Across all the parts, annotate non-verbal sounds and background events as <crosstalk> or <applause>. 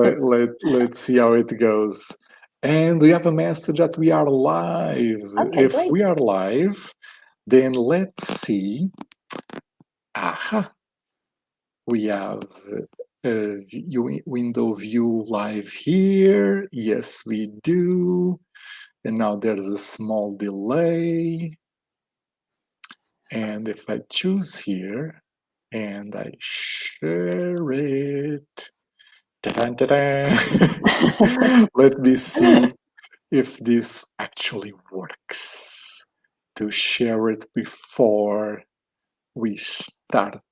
let, let, let's see how it goes. And we have a message that we are live. Okay, if great. we are live, then let's see. Aha. We have a view, window view live here. Yes, we do. And now there's a small delay. And if I choose here and I share it, ta-dan, ta-dan. <laughs> let me see if this actually works to share it before we start.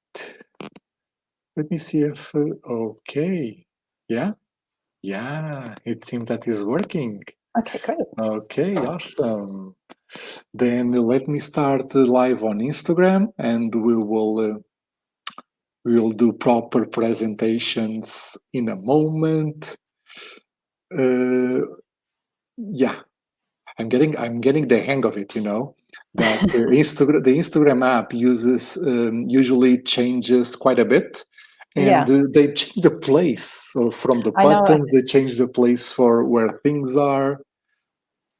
Let me see if, uh, okay, yeah, yeah, it seems that is working. Okay, great. Okay, awesome. Then let me start live on Instagram and we will uh, we will do proper presentations in a moment. Uh, yeah, I'm getting I'm getting the hang of it, you know. That uh, <laughs> Instagram the Instagram app uses um, usually changes quite a bit, Yeah. and uh, they change the place so from the buttons. They change the place for where things are.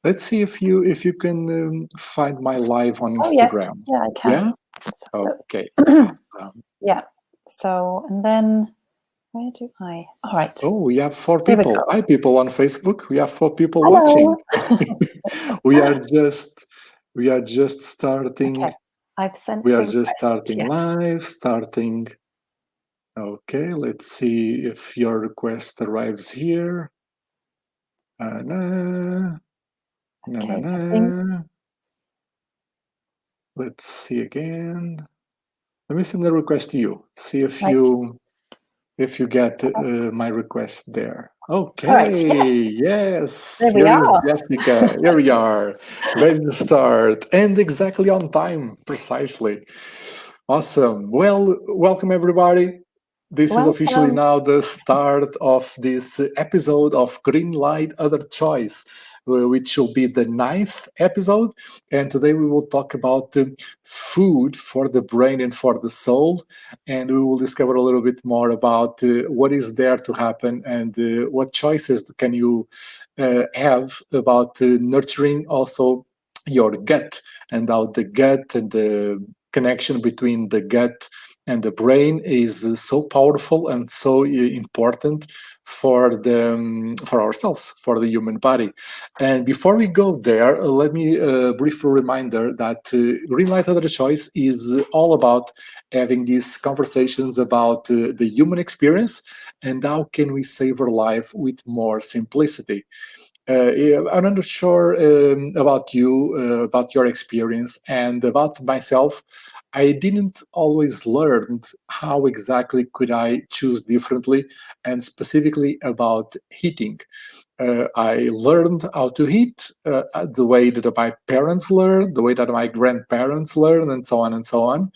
Let's see if you if you can um, find my live on Oh, yeah. Instagram. Yeah, I can. Yeah. Okay. <clears throat> awesome. yeah. So, and then where do I? All right. Oh, we have four people. Hi, people on Facebook. We have four people Hello. watching. <laughs> <laughs> we are just we are just starting. Okay. I've sent. We are just starting Yeah. live. Starting. Okay, let's see if your request arrives here. Uh, na, na, Okay, na, I think- na. Let's see again. Let me send a request to you. See if Right. you if you get uh, my request there. Okay. right, yes. Yes. There we Here is are. Jessica. Here we are, ready to start, and exactly on time, precisely. Awesome. Well, welcome everybody. This is officially now the start of this episode of Green Light Other Choice, which will be the ninth episode. And today we will talk about food for the brain and for the soul. And we will discover a little bit more about uh, what is there to happen and uh, what choices can you uh, have about nurturing also your gut and how the gut and the connection between the gut and the brain is so powerful and so important for the um, for ourselves for the human body and before we go there uh, let me uh, brief reminder that uh, green light other choice is all about having these conversations about the human experience and how can we savor life with more simplicity uh, I'm not sure um, about you, uh, about your experience, and about myself. I didn't always learn how exactly could I choose differently, and specifically about eating. Uh, I learned how to eat uh, the way that my parents learned, the way that my grandparents learned, and so on and so on.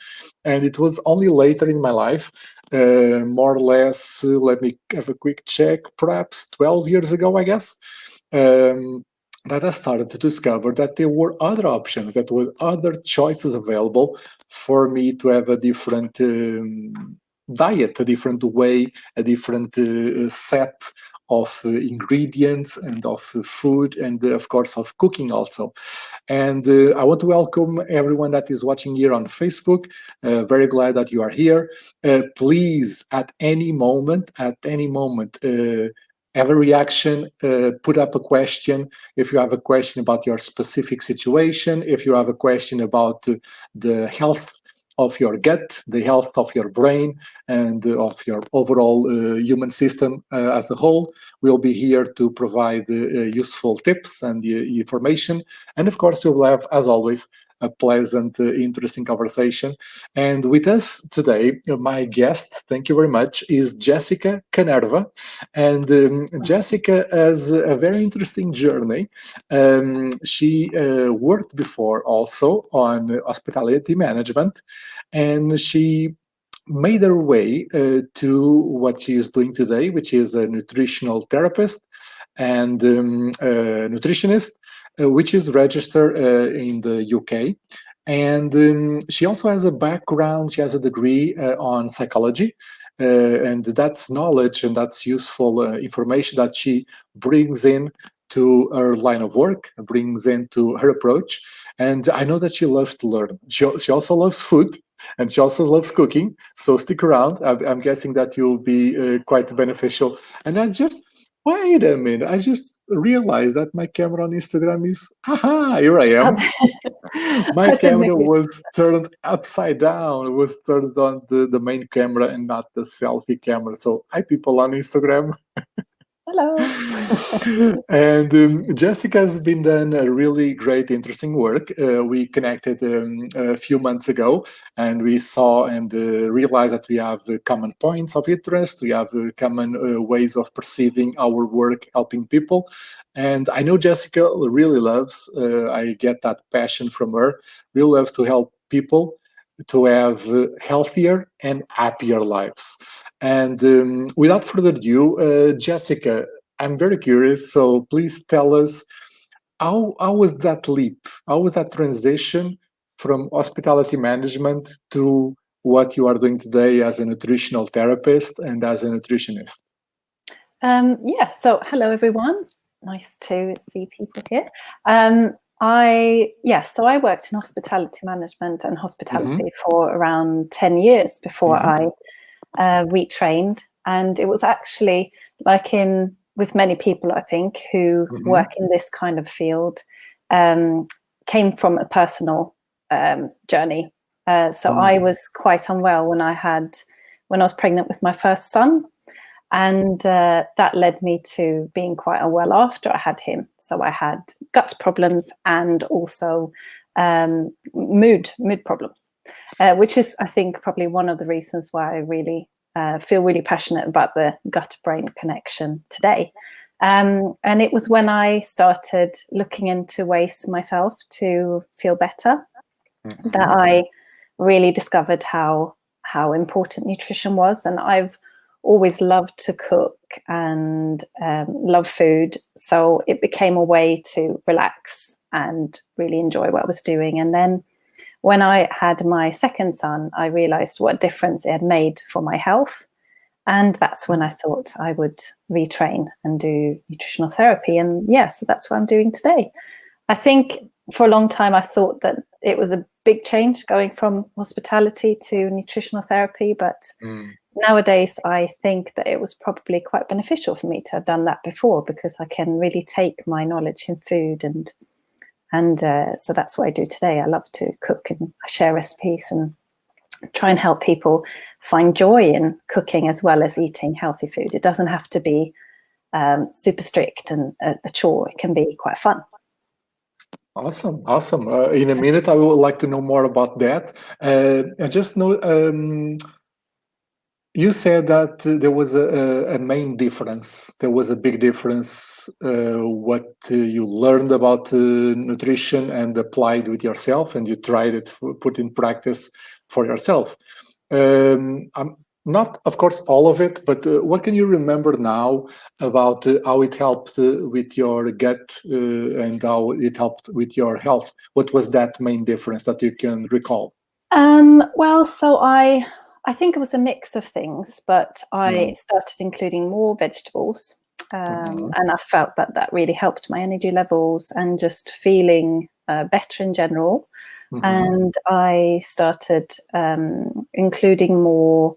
And it was only later in my life, uh, more or less, uh, let me have a quick check, perhaps 12 years ago, I guess, um, that I started to discover that there were other options, that were other choices available for me to have a different um, diet, a different way, a different uh, set of uh, ingredients and of uh, food and uh, of course of cooking also. And uh, I want to welcome everyone that is watching here on Facebook. Uh, very glad that you are here. Please, at any moment, at any moment, have a reaction, uh, put up a question. If you have a question about your specific situation, if you have a question about the health of your gut, the health of your brain, and of your overall uh, human system uh, as a whole, we'll be here to provide uh, useful tips and information. And of course, we will have, as always, a pleasant, uh, interesting conversation. And with us today, uh, my guest, thank you very much, is Jessica Canerva. And um, Jessica has a very interesting journey. Um, she uh, worked before also on hospitality management, and she made her way uh, to what she is doing today, which is a nutritional therapist and um, a nutritionist, which is registered uh, in the UK. And um, she also has a background, she has a degree uh, on psychology. uh, and that's knowledge and that's useful uh, information that she brings in to her line of work, brings into her approach. And I know that she loves to learn. She, she also loves food and she also loves cooking. So stick around. I'm, I'm guessing that you'll be uh, quite beneficial. And I just, wait a minute, I just realized that my camera on Instagram is, aha, here I am. <laughs> my camera was turned upside down. It was turned on the, the main camera and not the selfie camera. So hi people on Instagram. <laughs> Hello. <laughs> and um, Jessica has been done a really great, interesting work. Uh, we connected um, a few months ago, and we saw and uh, realized that we have uh, common points of interest. We have uh, common uh, ways of perceiving our work, helping people. And I know Jessica really loves. Uh, I get that passion from her. Really loves to help people to have healthier and happier lives. And um, without further ado, uh, Jessica, I'm very curious. So please tell us how, how was that leap? How was that transition from hospitality management to what you are doing today as a nutritional therapist and as a nutritionist? Um, yeah, so hello everyone. Nice to see people here. Um, I, yeah, so I worked in hospitality management and hospitality mm -hmm. for around 10 years before mm -hmm. I uh, retrained. And it was actually like in with many people, I think, who mm -hmm. work in this kind of field, um, came from a personal um, journey. Uh, so -hmm. I was quite unwell when I had, when I was pregnant with my first son. And uh, that led me to being quite unwell after I had him. So I had gut problems and also um, mood, mood problems uh, which is, I think, probably one of the reasons why I really uh, feel really passionate about the gut-brain connection today. Um, and it was when I started looking into ways myself to feel better mm -hmm. that I really discovered how how important nutrition was. And I've always loved to cook and um, love food. So it became a way to relax and really enjoy what I was doing. And then when I had my second son, I realized what difference it had made for my health. And that's when I thought I would retrain and do nutritional therapy. And yeah, so that's what I'm doing today. I think for a long time, I thought that it was a big change going from hospitality to nutritional therapy. But mm. nowadays, I think that it was probably quite beneficial for me to have done that before because I can really take my knowledge in food and and uh, so that's what I do today. I love to cook and share recipes and try and help people find joy in cooking as well as eating healthy food. It doesn't have to be um, super strict and a, a, chore. It can be quite fun. Awesome, awesome. Uh, in a minute, I would like to know more about that. Uh, I just know um, you said that there was a, a, main difference. There was a big difference uh, what uh, you learned about uh, nutrition and applied with yourself, and you tried it, put in practice for yourself. Um, I'm not, of course, all of it, but uh, what can you remember now about uh, how it helped uh, with your gut and how it helped with your health? What was that main difference that you can recall? Um, well, so I I think it was a mix of things, but I mm. started including more vegetables. Um, mm. And I felt that that really helped my energy levels and just feeling uh, better in general. Mm -hmm. And I started um, including more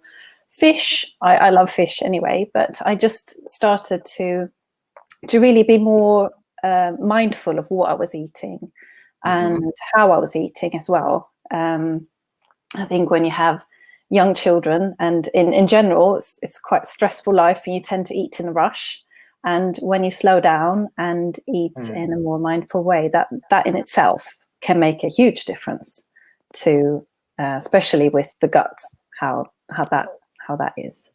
fish. I, I, love fish anyway, but I just started to to really be more uh, mindful of what I was eating -hmm. and how I was eating as well. Um, I think when you have young children and in, in general, it's, it's quite stressful life and you tend to eat in a rush. And when you slow down and eat mm. in a more mindful way, that, that in itself can make a huge difference to, uh, especially with the gut, how, how that, how that is.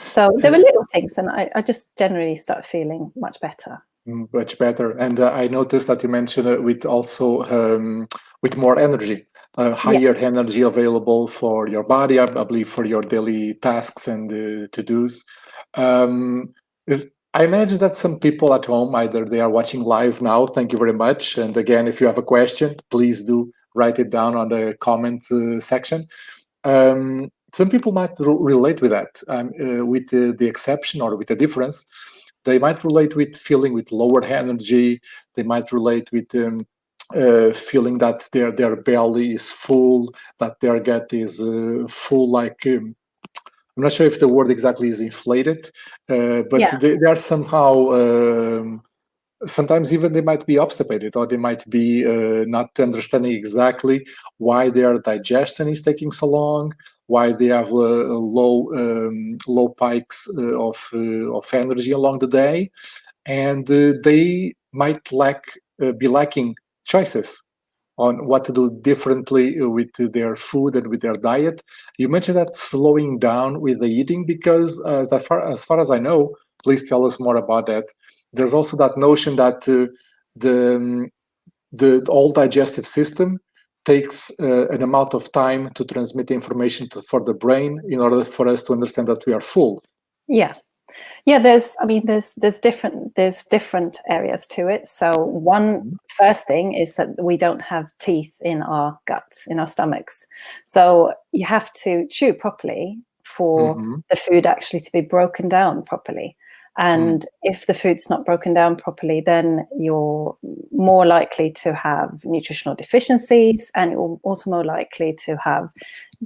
So there were little things and I, I just generally start feeling much better mm, much better. And uh, I noticed that you mentioned it with also um, with more energy uh, higher yeah. energy available for your body, I, I, believe for your daily tasks and uh, to-dos. Um, I imagine that some people at home, either they are watching live now, thank you very much. And again, if you have a question, please do write it down on the comment uh, section. Um, some people might relate with that, um, uh, with the, the exception or with the difference. They might relate with feeling with lower energy. They might relate with um, uh, feeling that their their belly is full, that their gut is uh, full, like um, I'm not sure if the word exactly is inflated, uh, but yeah. they, they, are somehow um, sometimes even they might be obstipated or they might be uh, not understanding exactly why their digestion is taking so long why they have uh, low um, low pikes uh, of uh, of energy along the day and uh, they might lack uh, be lacking choices on what to do differently with their food and with their diet. You mentioned that slowing down with the eating because as far as far as i know please tell us more about that. There's also that notion that uh, the um, the all digestive system takes uh, an amount of time to transmit information to, for the brain in order for us to understand that we are full. Yeah, yeah. There's, I mean, there's there's different there's different areas to it. So one mm-hmm. thing is that we don't have teeth in our guts in our stomachs, so you have to chew properly for mm -hmm. the food actually to be broken down properly. Mm. And if the food's not broken down properly, then you're more likely to have nutritional deficiencies and you're also more likely to have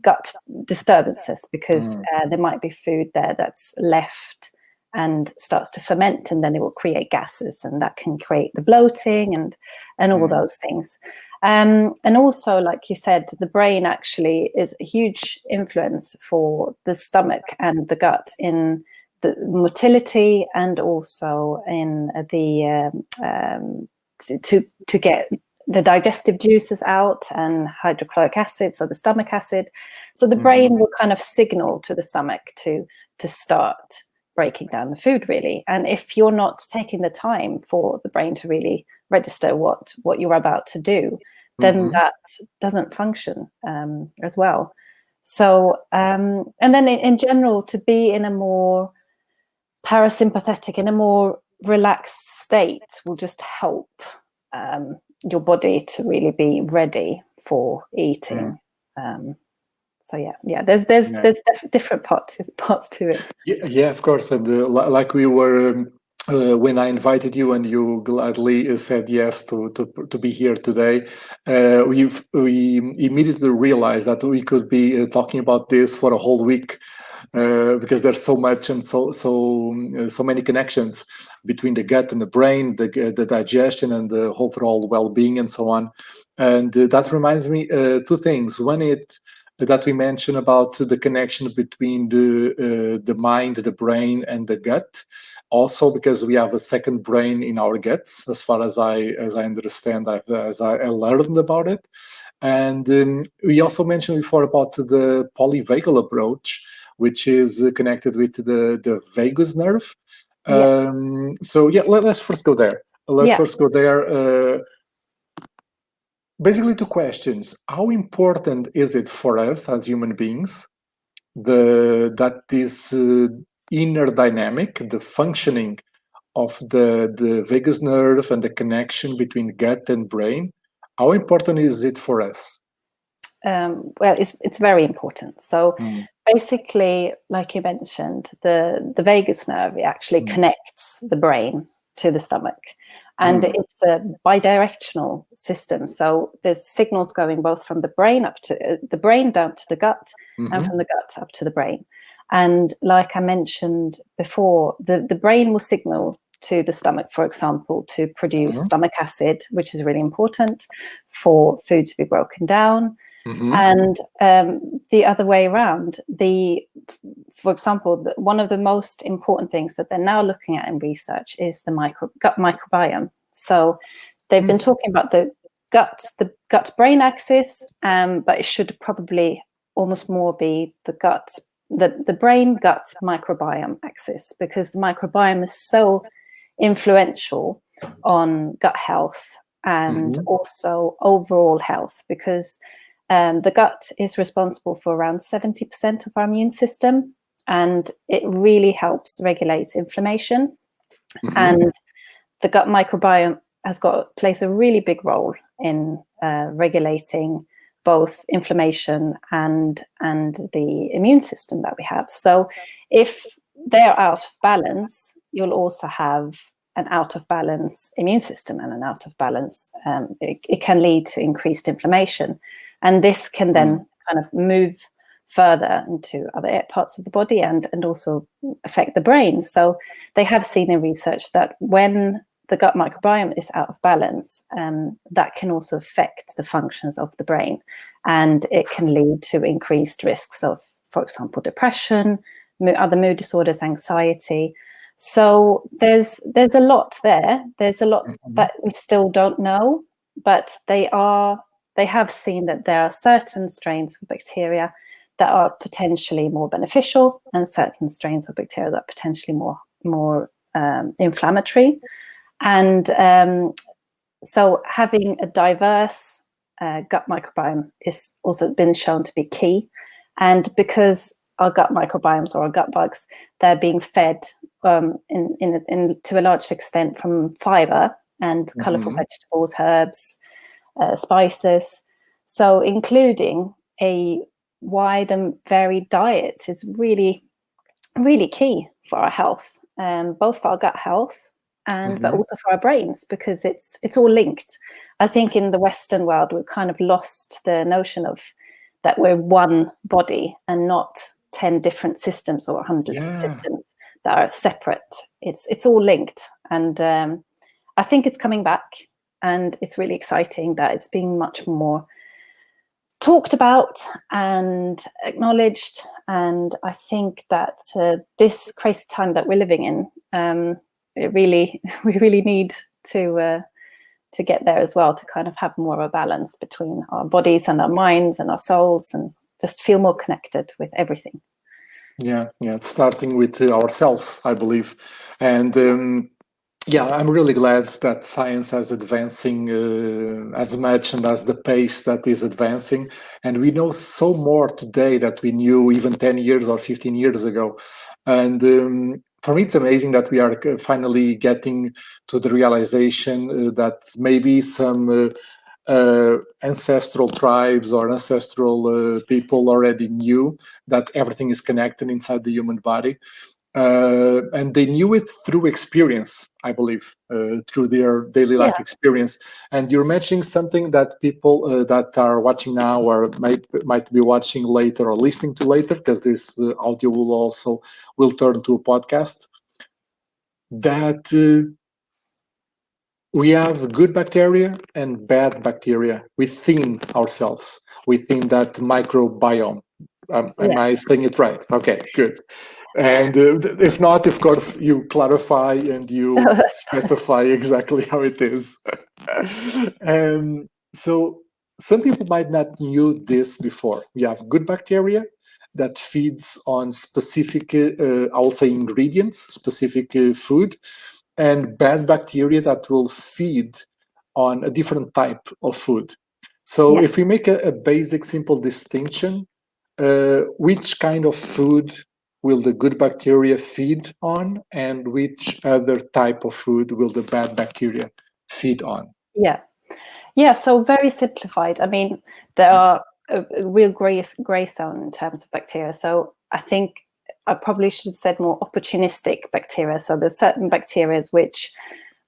gut disturbances because mm. uh, there might be food there that's left and starts to ferment and then it will create gases and that can create the bloating and and all mm. those things um, and also like you said the brain actually is a huge influence for the stomach and the gut in the motility and also in the um, um, to, to, to get the digestive juices out and hydrochloric acid, so the stomach acid. So the mm. brain will kind of signal to the stomach to to start breaking down the food really. And if you're not taking the time for the brain to really register what what you're about to do, then mm -hmm. that doesn't function um, as well. So um, and then in, in general, to be in a more parasympathetic in a more relaxed state will just help um, your body to really be ready for eating. Mm. Um, so yeah, yeah. There's there's yeah. there's different parts <laughs> parts to it. Yeah, yeah of course. And uh, like we were um, uh, when I invited you and you gladly uh, said yes to to, to be here today, uh, we we immediately realized that we could be uh, talking about this for a whole week. Uh, because there's so much and so so uh, so many connections between the gut and the brain, the the digestion and the overall well-being and so on. And that reminds me two things. One, it that we mentioned about the connection between the uh, the mind, the brain, and the gut. Also, because we have a second brain in our guts, as far as I as I understand, I've, as I learned about it. And um, we also mentioned before about the polyvagal approach, which is connected with the, the vagus nerve. Yeah. Um, so yeah, let, us first go there. Let's yeah. first go there. Uh, basically two questions. How important is it for us as human beings the that this uh, inner dynamic, the functioning of the, the vagus nerve and the connection between gut and brain, how important is it for us? Um, well, it's, it's very important. So mm basically, like you mentioned, the, the vagus nerve actually mm. connects the brain to the stomach. And mm. it's a bidirectional system. So there's signals going both from the brain up to uh, the brain down to the gut mm -hmm. and mm-hmm. from the gut up to the brain. And like I mentioned before, the, the brain will signal to the stomach, for example, to produce -hmm. stomach acid, which is really important for food to be broken down. Mm -hmm. And um, the other way around, the, for example, the, one of the most important things that they're now looking at in research is the micro, gut microbiome. So they've mm been talking about the gut, the gut-brain axis, um, but it should probably almost more be the gut, the, the brain-gut microbiome axis, because the microbiome is so influential on gut health and mm -hmm. also overall health, because um, the gut is responsible for around 70% of our immune system, and it really helps regulate inflammation. Mm -hmm. And the gut microbiome has got plays a really big role in uh, regulating both inflammation and and the immune system that we have. So if they're out of balance, you'll also have an out of balance immune system and an out of balance, um, it, it, can lead to increased inflammation. And this can then mm. kind of move further into other parts of the body and, and also affect the brain. So they have seen in research that when the gut microbiome is out of balance, um, that can also affect the functions of the brain. And it can lead to increased risks of, for example, depression, other mood disorders, anxiety. So there's there's a lot there. There's a lot mm -hmm. that we still don't know, but they are they have seen that there are certain strains of bacteria that are potentially more beneficial and certain strains of bacteria that are potentially more more um, inflammatory. And um, so having a diverse uh, gut microbiome is also been shown to be key. And because our gut microbiomes or our gut bugs, they're being fed um, in, in, in, to a large extent from fiber and mm -hmm. colorful vegetables, herbs, uh, spices. So including a wide and varied diet is really, really key for our health, um, both for our gut health and mm -hmm. but mm-hmm. also for our brains because it's it's all linked. I think in the Western world we've kind of lost the notion of that we're one body and not 10 different systems or hundreds yeah. of systems that are separate. It's it's all linked. And um, I think it's coming back and it's really exciting that it's being much more talked about and acknowledged. And I think that uh, this crazy time that we're living in, um, it really, <laughs> we really need to uh, to get there as well, to kind of have more of a balance between our bodies and our minds and our souls and just feel more connected with everything. Yeah, yeah, it's starting with ourselves, I believe. And um, yeah, I'm really glad that science is advancing uh, as much and as the pace that is advancing. And we know so more today that we knew even 10 years or 15 years ago. And um, for me, it's amazing that we are uh, finally getting to the realization uh, that maybe some uh, uh, ancestral tribes or ancestral uh, people already knew that everything is connected inside the human body. Uh, and they knew it through experience, I believe, uh, through their daily life yeah. experience. And you're mentioning something that people uh, that are watching now or might might be watching later or listening to later, because this uh, audio will also will turn to a podcast. That we have good bacteria and bad bacteria within ourselves, within that microbiome. Um, yeah. Am I saying it right? Okay, good. And uh, if not, of course, you clarify and you <laughs> oh, specify exactly how it is. <laughs> um, so some people might not knew this before. We have good bacteria that feeds on specific, uh, I would say, ingredients, specific uh, food, and bad bacteria that will feed on a different type of food. So yeah. if we make a, a basic, simple distinction, uh, which kind of food will the good bacteria feed on and which other type of food will the bad bacteria feed on? Yeah. Yeah, so very simplified. I mean, there are a, real gray, gray zone in terms of bacteria. So I think I probably should have said more opportunistic bacteria. So there's certain bacteria which,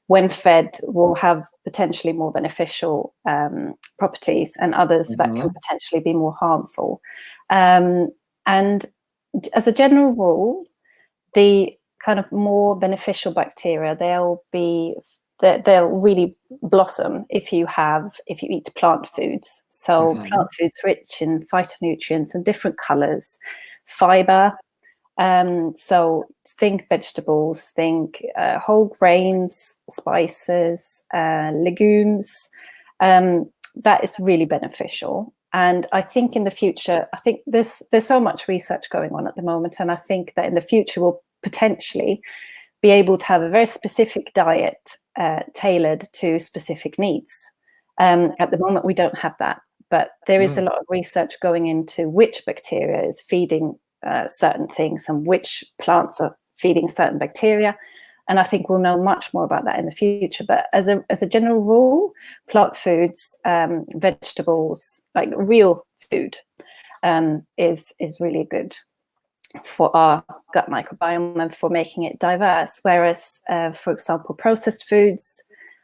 when fed, will have potentially more beneficial um, properties and others mm -hmm. that can mm-hmm. potentially be more harmful. Um, and as a general rule, the kind of more beneficial bacteria, they'll be they'll really blossom if you have if you eat plant foods. So mm -hmm. plant foods rich in phytonutrients and different colors, fiber, um, so think vegetables, think uh, whole grains, spices, uh, legumes. Um, that is really beneficial. And I think in the future, I think there's there's so much research going on at the moment, and I think that in the future we'll potentially be able to have a very specific diet uh, tailored to specific needs. Um, at the moment, we don't have that, but there is mm. a lot of research going into which bacteria is feeding uh, certain things and which plants are feeding certain bacteria. And I think we'll know much more about that in the future. But as a as a general rule, plant foods, um, vegetables, like real food, um, is is really good for our gut microbiome and for making it diverse. Whereas, uh, for example, processed foods,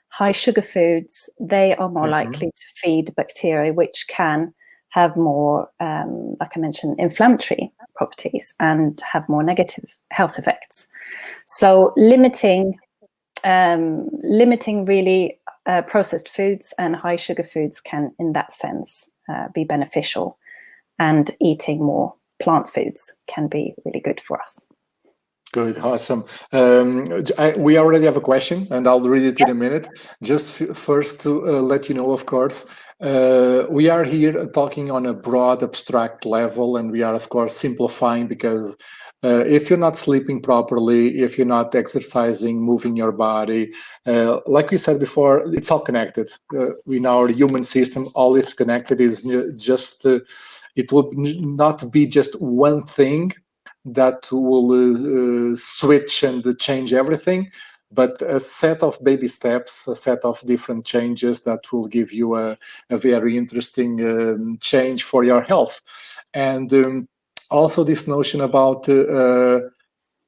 high sugar foods, they are more mm -hmm. likely to feed bacteria, which can have more, um, like I mentioned, inflammatory properties and have more negative health effects. So limiting, um, limiting really uh, processed foods and high sugar foods can, in that sense, uh, be beneficial. And eating more plant foods can be really good for us. Good, awesome. Um, I, we already have a question, and I'll read it in a minute. Just first to uh, let you know, of course, uh, we are here talking on a broad, abstract level, and we are, of course, simplifying because uh, if you're not sleeping properly, if you're not exercising, moving your body, uh, like we said before, it's all connected. Uh, in our human system, all is connected. Is just uh, it will not be just one thing that will uh, switch and change everything, but a set of baby steps, a set of different changes that will give you a, a very interesting um, change for your health. And um, also this notion about uh, uh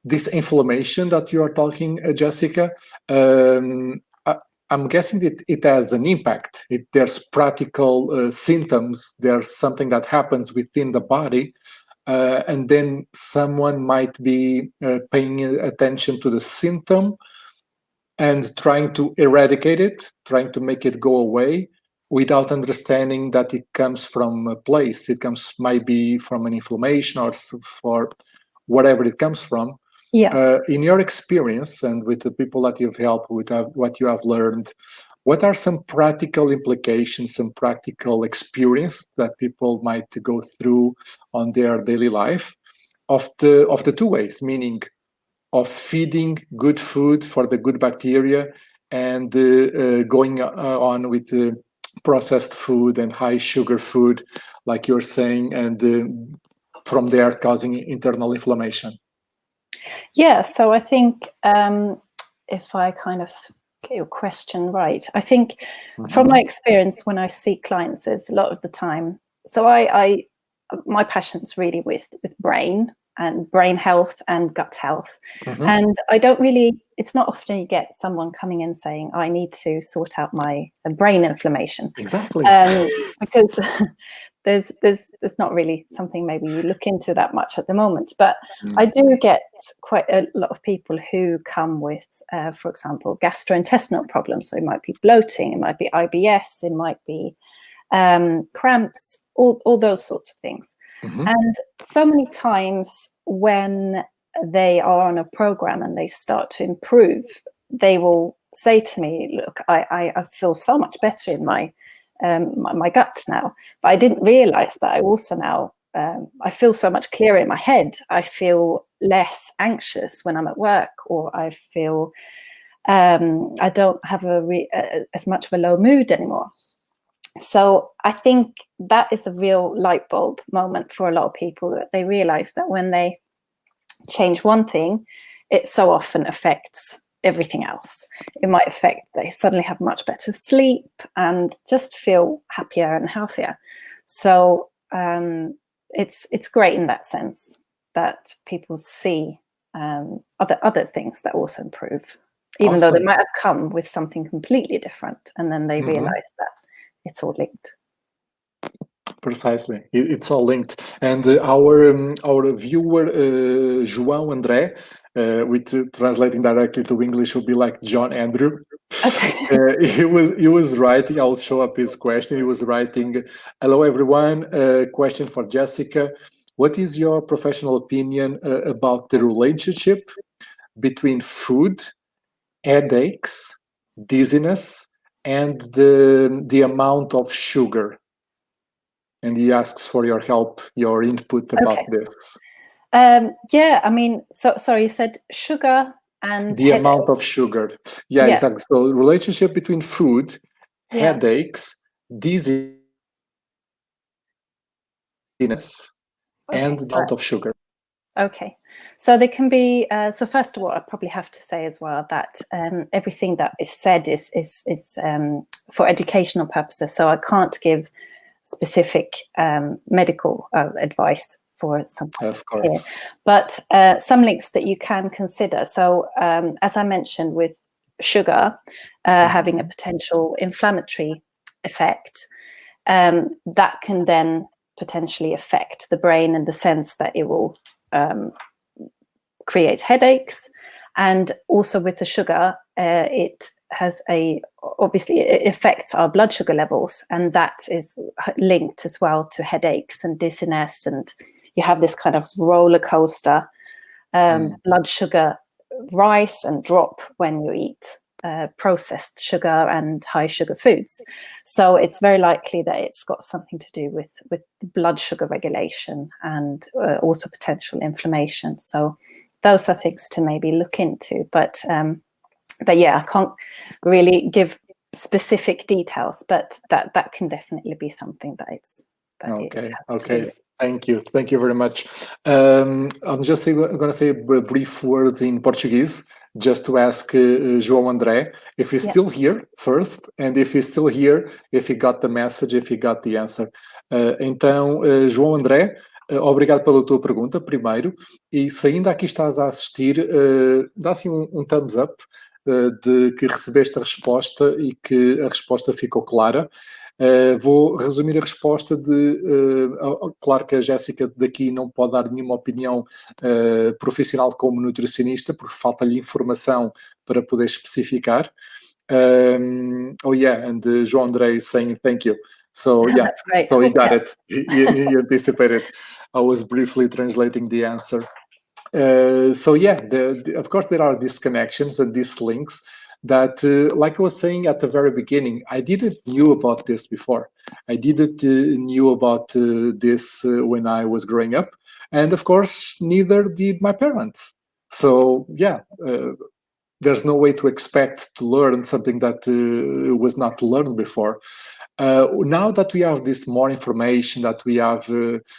this inflammation that you are talking, uh, Jessica, um, I, am guessing that it has an impact. It, there's practical uh, symptoms. There's something that happens within the body uh, and then someone might be uh, paying attention to the symptom and trying to eradicate it, trying to make it go away without understanding that it comes from a place. It comes might be from an inflammation or for whatever it comes from. Yeah. Uh, in your experience and with the people that you've helped with uh, what you have learned, what are some practical implications, some practical experience that people might go through on their daily life of the of the two ways, meaning of feeding good food for the good bacteria and uh, uh, going uh, on with the processed food and high sugar food, like you're saying, and uh, from there causing internal inflammation? Yeah, so I think um, if I kind of get your question right. I think mm -hmm. from my experience when I see clients, there's a lot of the time. So I, I my passion's really with with brain and brain health and gut health. Mm -hmm. And I don't really, it's not often you get someone coming in saying, I need to sort out my brain inflammation. Exactly. Um, because <laughs> there's there's there's not really something maybe you look into that much at the moment but mm. i do get quite a lot of people who come with uh, for example gastrointestinal problems so it might be bloating it might be ibs it might be um, cramps all, all those sorts of things mm -hmm. and so many times when they are on a program and they start to improve they will say to me look i i, I feel so much better in my um, my, my, gut now. But I didn't realize that I also now, um, I feel so much clearer in my head. I feel less anxious when I'm at work or I feel um, I don't have a as much of a low mood anymore. So I think that is a real light bulb moment for a lot of people that they realize that when they change one thing, it so often affects everything else. It might affect they suddenly have much better sleep and just feel happier and healthier. So um, it's it's great in that sense that people see um, other other things that also improve, even awesome. though they might have come with something completely different, and then they mm -hmm. realize that it's all linked. Precisely, it's all linked. And uh, our um, our viewer uh, João André uh, with uh, translating directly to English would be like John Andrew. Okay. <laughs> Uh, he was he was writing. I'll show up his question. He was writing, "Hello everyone. Uh, question for Jessica. What is your professional opinion uh, about the relationship between food, headaches, dizziness, and the the amount of sugar?" And he asks for your help, your input about okay. this. Um, yeah, I mean, so sorry, you said sugar and the headache. amount of sugar. Yeah, yeah, exactly. So relationship between food, yeah. headaches, dizziness, okay. and the amount of sugar. Okay, So they can be. Uh, so first of all, I probably have to say as well that um, everything that is said is is is um, for educational purposes. So I can't give specific um, medical uh, advice for something. Of course. Here. But uh, some links that you can consider. So um, as I mentioned, with sugar uh, having a potential inflammatory effect, um, that can then potentially affect the brain in the sense that it will um, create headaches. And also with the sugar, uh, it has a, obviously it affects our blood sugar levels and that is linked as well to headaches and dizziness. And you have this kind of roller coaster um, mm. blood sugar rise and drop when you eat uh, processed sugar and high sugar foods. So it's very likely that it's got something to do with, with blood sugar regulation and uh, also potential inflammation. So those are things to maybe look into. But um, but yeah, I can't really give specific details, but that that can definitely be something that it's that okay. It okay. Thank you. Thank you very much. Um, I'm just going to say a brief words in Portuguese just to ask uh, João André if he's yeah. still here first, and if he's still here, if he got the message, if he got the answer. Uh, então, uh, João André, uh, obrigado pela tua pergunta, primeiro, e se ainda aqui estás a assistir, uh, dá assim um, um thumbs up uh, de que recebeste a resposta e que a resposta ficou clara. Uh, vou resumir a resposta de, uh, claro que a Jéssica daqui não pode dar nenhuma opinião profissional como nutricionista, porque falta-lhe informação para poder especificar. Um, oh yeah, and João André is saying thank you. So <laughs> yeah, so he got it. He, he, <laughs> anticipated. I was briefly translating the answer. Uh, so yeah, the, the, of course there are these connections and these links that, uh, like I was saying at the very beginning, I didn't knew about this before. I didn't uh, knew about uh, this uh, when I was growing up. And of course, neither did my parents. So yeah, uh, there's no way to expect to learn something that uh, was not learned before. now that we have this more information, that we have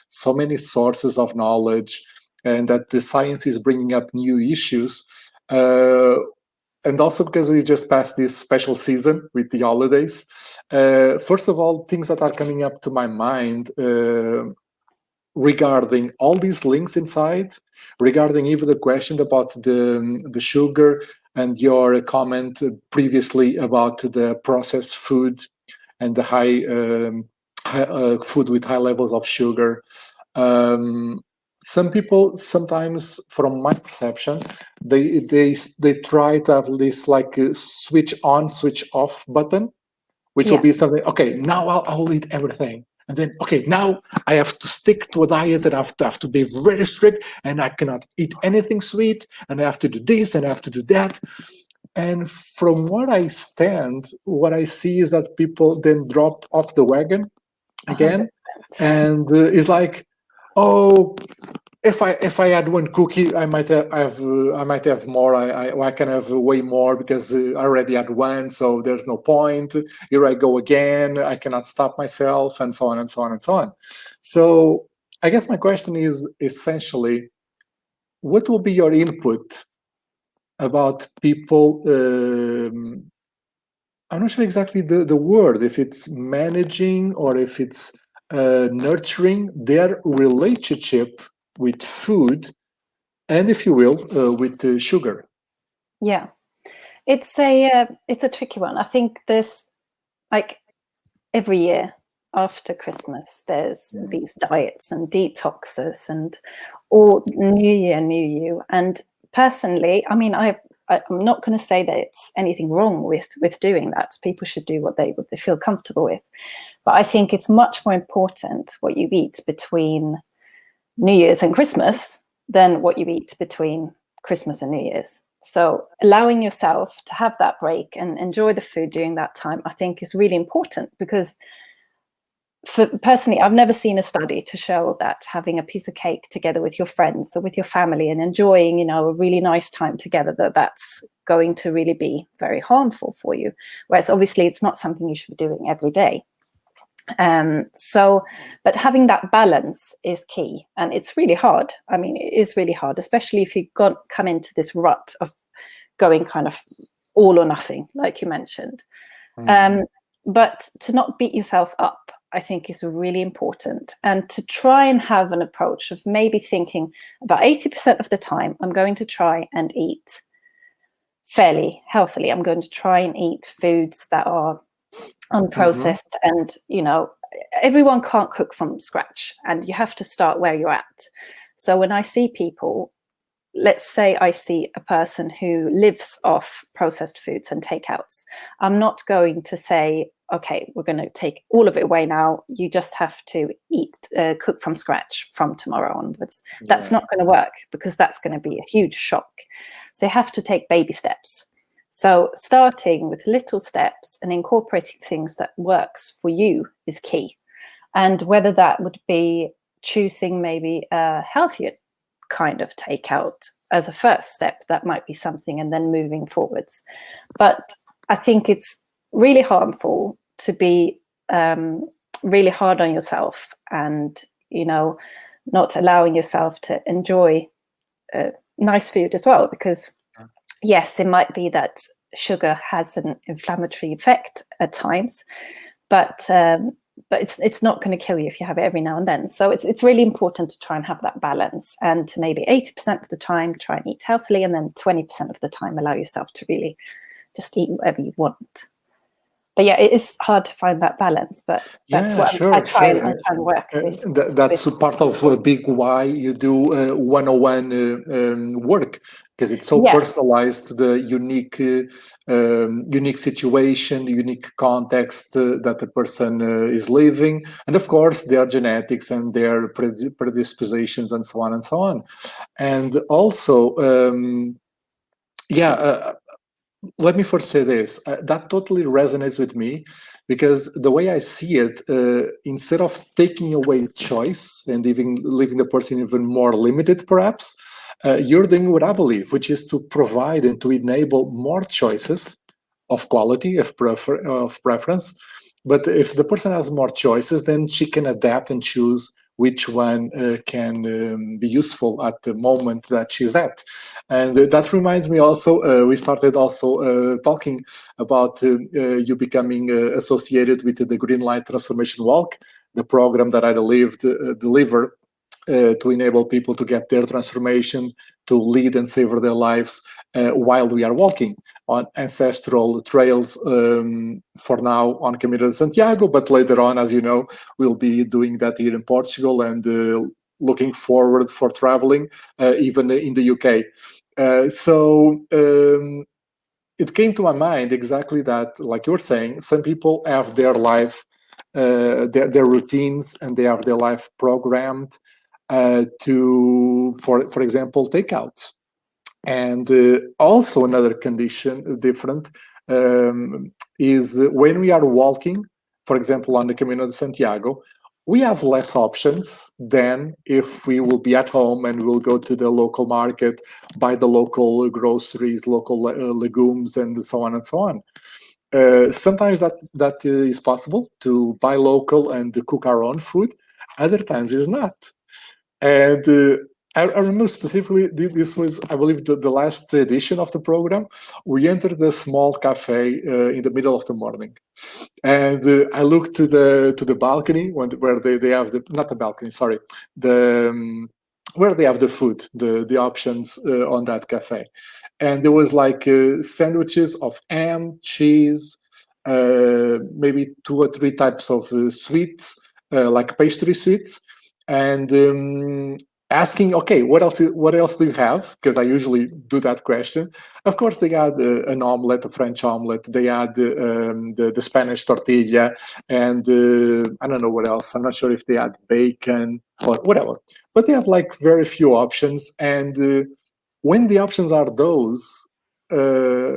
so many sources of knowledge, and that the science is bringing up new issues, uh, and also because we just passed this special season with the holidays. Uh, first of all, things that are coming up to my mind uh, regarding all these links inside, regarding even the question about the, the sugar and your comment previously about the processed food and the high, um, high uh, food with high levels of sugar. Um, some people sometimes from my perception they they they try to have this like switch on switch off button which yeah. will be something okay now I'll, I'll eat everything and then okay now i have to stick to a diet and i have to, have to be very strict and i cannot eat anything sweet and i have to do this and i have to do that and from what i stand what i see is that people then drop off the wagon again 100%. and uh, it's like oh if I if I had one cookie, I might have, I might have more. I, I, I can have way more because uh, I already had one, so there's no point. Here I go again. I cannot stop myself, and so on and so on and so on. So I guess my question is essentially, what will be your input about people? Um, I'm not sure exactly the the word. If it's managing or if it's uh, nurturing their relationship with food and, if you will, uh, with uh, sugar. Yeah, it's a uh, it's a tricky one. I think there's like every year after Christmas, there's mm. these diets and detoxes and all New Year, New You. And personally, I mean, I I'm not going to say that it's anything wrong with with doing that. People should do what they what they feel comfortable with, but I think it's much more important what you eat between New Year's and Christmas than what you eat between Christmas and New Year's. So allowing yourself to have that break and enjoy the food during that time, I think is really important because for personally, I've never seen a study to show that having a piece of cake together with your friends or with your family and enjoying, you know, a really nice time together, that that's going to really be very harmful for you. Whereas obviously it's not something you should be doing every day. Um, so, but having that balance is key, and it's really hard. I mean, it is really hard, especially if you got come into this rut of going kind of all or nothing, like you mentioned. Mm. Um, but to not beat yourself up, I think is really important, and to try and have an approach of maybe thinking about eighty percent of the time, I'm going to try and eat fairly healthily. I'm going to try and eat foods that are unprocessed mm -hmm. and you know everyone can't cook from scratch and you have to start where you're at. So when i see people let's say i see a person who lives off processed foods and takeouts i'm not going to say okay we're going to take all of it away now. You just have to eat uh, cook from scratch from tomorrow onwards. Yeah. that's not going to work because that's going to be a huge shock. So you have to take baby steps so starting with little steps and incorporating things that works for you is key. And whether that would be choosing maybe a healthier kind of takeout as a first step, that might be something, and then moving forwards. But I think it's really harmful to be um, really hard on yourself and, you know, not allowing yourself to enjoy uh, nice food as well, because yes, it might be that sugar has an inflammatory effect at times, but um, but it's it's not going to kill you if you have it every now and then. So it's it's really important to try and have that balance, and to maybe eighty percent of the time try and eat healthily, and then twenty percent of the time allow yourself to really just eat whatever you want but yeah, it is hard to find that balance. But that's yeah, what sure, I try, sure. and, I try and work. Uh, with, that, that's with. part of a big why you do uh, one-on-one uh, um, work because it's so yeah. personalized to the unique, uh, um, unique situation, unique context uh, that the person uh, is living, and of course their genetics and their predispositions and so on and so on, and also. Um, yeah, let me first say this uh, that totally resonates with me because the way i see it uh, instead of taking away choice and even leaving the person even more limited perhaps uh, you're doing what i believe which is to provide and to enable more choices of quality of, prefer of preference. But if the person has more choices then she can adapt and choose which one uh, can um, be useful at the moment that she's at. And uh, that reminds me also, uh, we started also uh, talking about uh, uh, you becoming associated with the Green Light Transformation Walk, the program that I delivered, deliver to enable people to get their transformation, to lead and savor their lives while we are walking on ancestral trails um, for now on Camino de Santiago, but later on, as you know, we'll be doing that here in Portugal and uh, looking forward for traveling uh, even in the UK. Uh, so um, it came to my mind exactly that, like you were saying, some people have their life, uh, their, their routines and they have their life programmed uh, to, for, for example, takeouts and uh, also another condition uh, different um, is when we are walking, for example, on the Camino de Santiago, we have less options than if we will be at home and we'll go to the local market, buy the local groceries, local uh, legumes, and so on and so on. Uh, sometimes that that is possible to buy local and cook our own food. Other times it's not. And uh, I, remember specifically, this was, I believe, the, the, last edition of the program. We entered a small cafe uh, in the middle of the morning. And uh, I looked to the to the balcony when, where they, they have the, not the balcony, sorry, the, um, where they have the food, the, the options uh, on that cafe. And there was like uh, sandwiches of ham, cheese, uh, maybe two or three types of uh, sweets, like pastry sweets, and um, asking, okay, what else? What else do you have? Because I usually do that question. Of course, they had uh, an omelette, a French omelette. They had um, the, the Spanish tortilla, and uh, I don't know what else. I'm not sure if they had bacon or whatever. But they have like very few options, and uh, when the options are those, uh,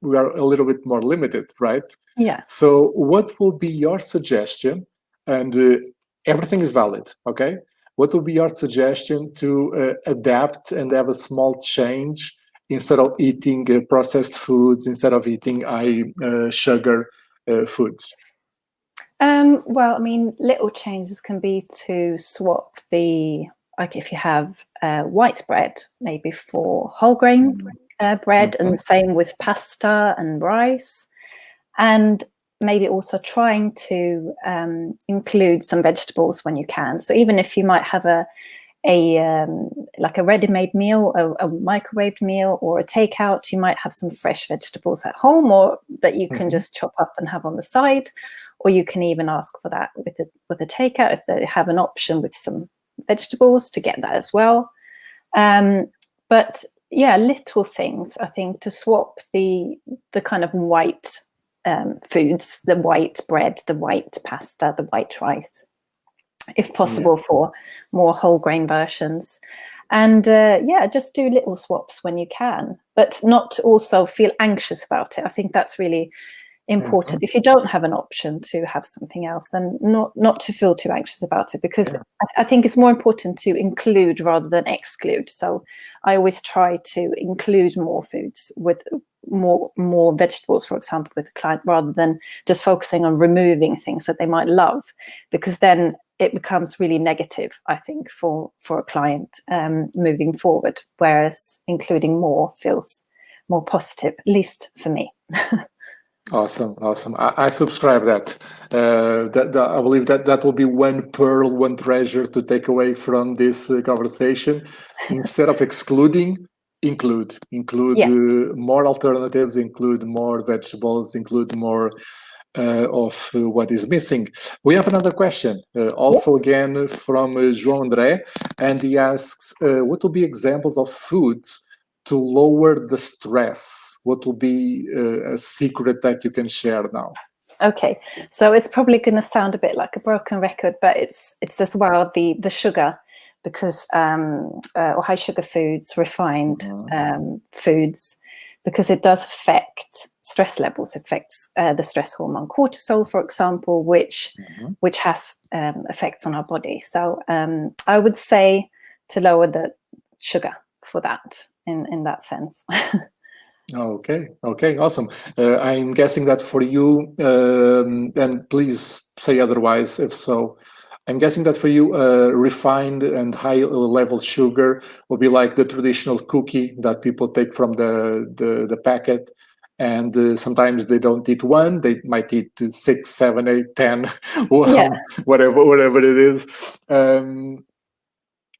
we are a little bit more limited, right? Yeah. So, what will be your suggestion? And uh, everything is valid, okay? What would be your suggestion to uh, adapt and have a small change instead of eating uh, processed foods, instead of eating high uh, sugar uh, foods? Um, well, I mean, little changes can be to swap the like if you have uh, white bread, maybe for whole grain mm. uh, bread, mm -hmm. and the same with pasta and rice, and maybe also trying to um, include some vegetables when you can. So even if you might have a a um, like a ready-made meal, a, a, microwaved meal, or a takeout, you might have some fresh vegetables at home, or that you can mm -hmm. just chop up and have on the side, or you can even ask for that with a with a takeout if they have an option with some vegetables to get that as well. Um, but yeah, little things I think to swap the the kind of white um, foods, the white bread, the white pasta, the white rice, if possible yeah. for more whole grain versions. And uh, yeah, just do little swaps when you can, but not also feel anxious about it. I think that's really important. Mm -hmm. If you don't have an option to have something else, then not not to feel too anxious about it because yeah. I, I, think it's more important to include rather than exclude. So I always try to include more foods with more more vegetables, for example, with the client rather than just focusing on removing things that they might love, because then it becomes really negative, I think, for for a client um, moving forward. Whereas including more feels more positive, at least for me. <laughs> Awesome, awesome. I, I subscribe that. Uh, that. that. I believe that that will be one pearl, one treasure to take away from this uh, conversation. <laughs> Instead of excluding, include. Include yeah. uh, more alternatives, include more vegetables, include more uh, of uh, what is missing. We have another question, uh, also again from João André, and he asks, what will be examples of foods to lower the stress? What will be uh, a secret that you can share now? Okay, so it's probably going to sound a bit like a broken record, but it's it's as well the the sugar, because um, uh, or high sugar foods, refined mm -hmm. um, foods, because it does affect stress levels, affects uh, the stress hormone cortisol, for example, which mm -hmm. which has um, effects on our body. So um, I would say to lower the sugar for that in in that sense. <laughs> okay, okay, awesome. Uh, I'm guessing that for you, um, and please say otherwise if so. I'm guessing that for you, uh, refined and high level sugar will be like the traditional cookie that people take from the the, the packet, and uh, sometimes they don't eat one; they might eat six, seven, eight, ten, <laughs> yeah. whatever, whatever it is. Um,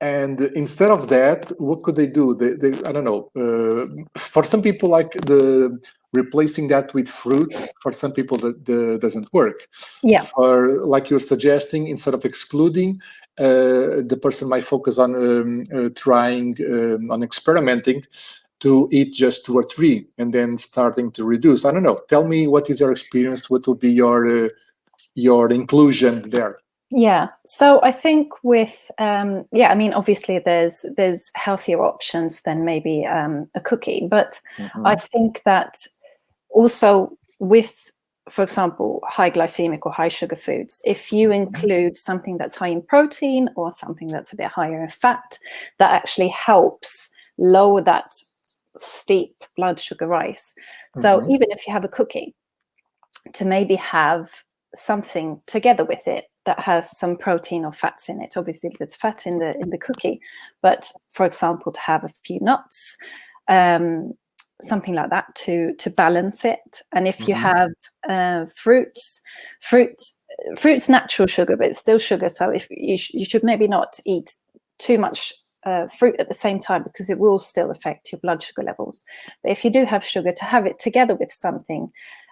and instead of that what could they do? They, they i don't know uh, for some people like the replacing that with fruit for some people that, that doesn't work. Yeah. Or like you're suggesting instead of excluding uh, the person might focus on um, uh, trying um, on experimenting to eat just two or three and then starting to reduce. I don't know. Tell me what is your experience? What will be your uh, your inclusion there yeah. So I think with um, yeah, I mean, obviously there's there's healthier options than maybe um, a cookie, but mm -hmm. I think that also with, for example, high glycemic or high sugar foods, if you mm-hmm. include something that's high in protein or something that's a bit higher in fat, that actually helps lower that steep blood sugar rise. So mm -hmm. even if you have a cookie, to maybe have something together with it that has some protein or fats in it. Obviously, there's fat in the in the cookie, but for example, to have a few nuts, um, something like that to to balance it. And if you mm -hmm. have uh, fruits, fruits, fruits natural sugar, but it's still sugar. So if you sh you should maybe not eat too much uh, fruit at the same time because it will still affect your blood sugar levels. But if you do have sugar, to have it together with something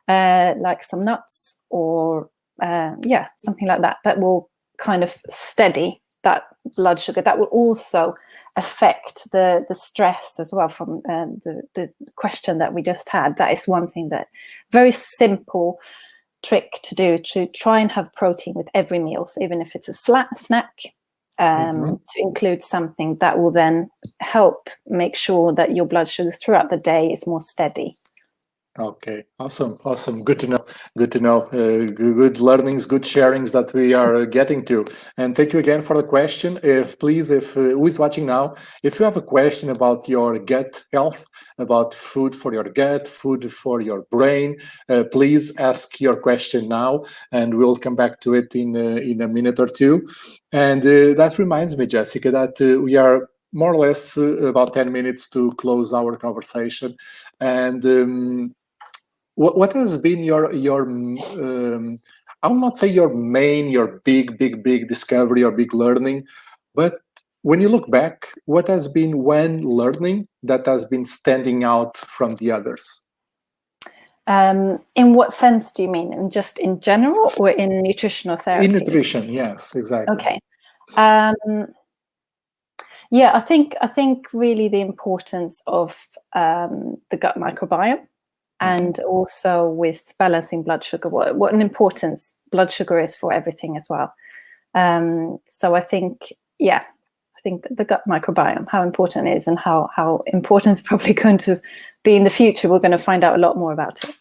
uh, like some nuts or uh, yeah, something like that, that will kind of steady that blood sugar. That will also affect the the stress as well from uh, the, the question that we just had. That is one thing that very simple trick to do to try and have protein with every meal. So even if it's a snack, um, mm -hmm. to include something that will then help make sure that your blood sugar throughout the day is more steady. Okay, awesome, awesome. Good to know. Good to know. Uh, good learnings, good sharings that we are getting to. And thank you again for the question. If please, if uh, who is watching now, if you have a question about your gut health, about food for your gut, food for your brain, uh, please ask your question now, and we'll come back to it in uh, in a minute or two. And uh, that reminds me, Jessica, that uh, we are more or less about 10 minutes to close our conversation. And um, what, what has been your your um, I will not say your main, your big, big, big discovery or big learning, but when you look back, what has been one learning that has been standing out from the others? Um, in what sense do you mean? In just in general or in nutritional therapy? In nutrition, yes, exactly. Okay. Um, yeah, I think I think really the importance of um, the gut microbiome and also with balancing blood sugar, what, what an importance blood sugar is for everything as well. Um, so I think, yeah, I think the gut microbiome, how important it is and how, how important it's <laughs> probably going to be in the future. We're going to find out a lot more about it.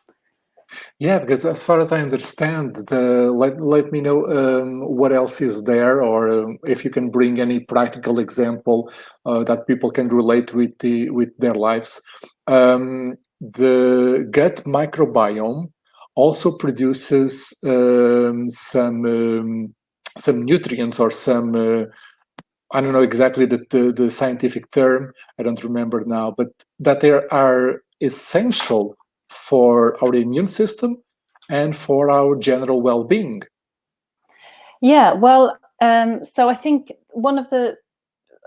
Yeah, because as far as I understand, the, let, let me know um, what else is there, or um, if you can bring any practical example uh, that people can relate with the with their lives. Um, the gut microbiome also produces um, some um, some nutrients or some uh, I don't know exactly the, the, the scientific term I don't remember now but that they are essential for our immune system and for our general well-being. Yeah, well, um, so I think one of the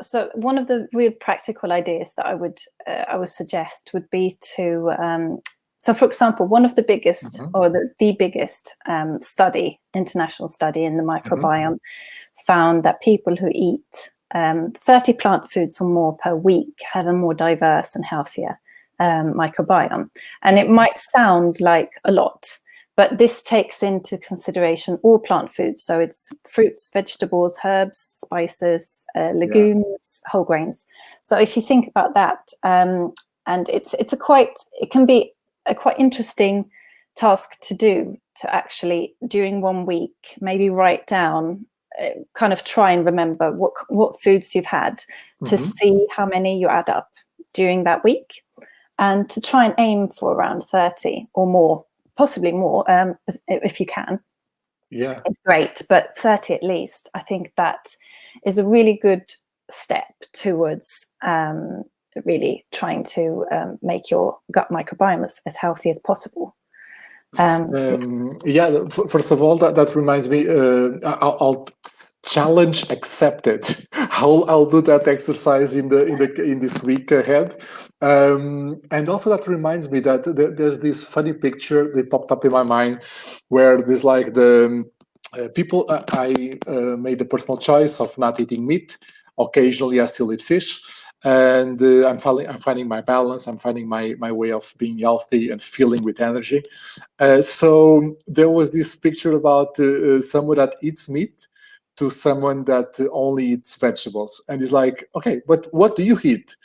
so one of the real practical ideas that I would uh, I would suggest would be to um, so for example one of the biggest mm -hmm. or the, the biggest um, study international study in the mm-hmm. microbiome mm -hmm. found that people who eat um, 30 plant foods or more per week have a more diverse and healthier um, microbiome and it might sound like a lot but this takes into consideration all plant foods. So it's fruits, vegetables, herbs, spices, uh, legumes, yeah. whole grains. So if you think about that, um, and it's it's a quite it can be a quite interesting task to do to actually during one week maybe write down uh, kind of try and remember what what foods you've had mm -hmm. to see how many you add up during that week and to try and aim for around 30 or more possibly more um, if you can. Yeah, it's great, but 30 at least. I think that is a really good step towards um, really trying to um, make your gut microbiome as, as healthy as possible. Um, um, yeah, first of all, that, that reminds me, uh, I'll, I'll, challenge accepted. I'll, I'll do that exercise in the in the in this week ahead. Um, and also that reminds me that there's this funny picture that popped up in my mind where there's like the uh, people, uh, I uh, made a personal choice of not eating meat. Occasionally I still eat fish and uh, I'm, finding, I'm finding my balance. I'm finding my, my way of being healthy and feeling with energy. Uh, so there was this picture about uh, someone that eats meat to someone that only eats vegetables. And it's like, okay, but what do you eat?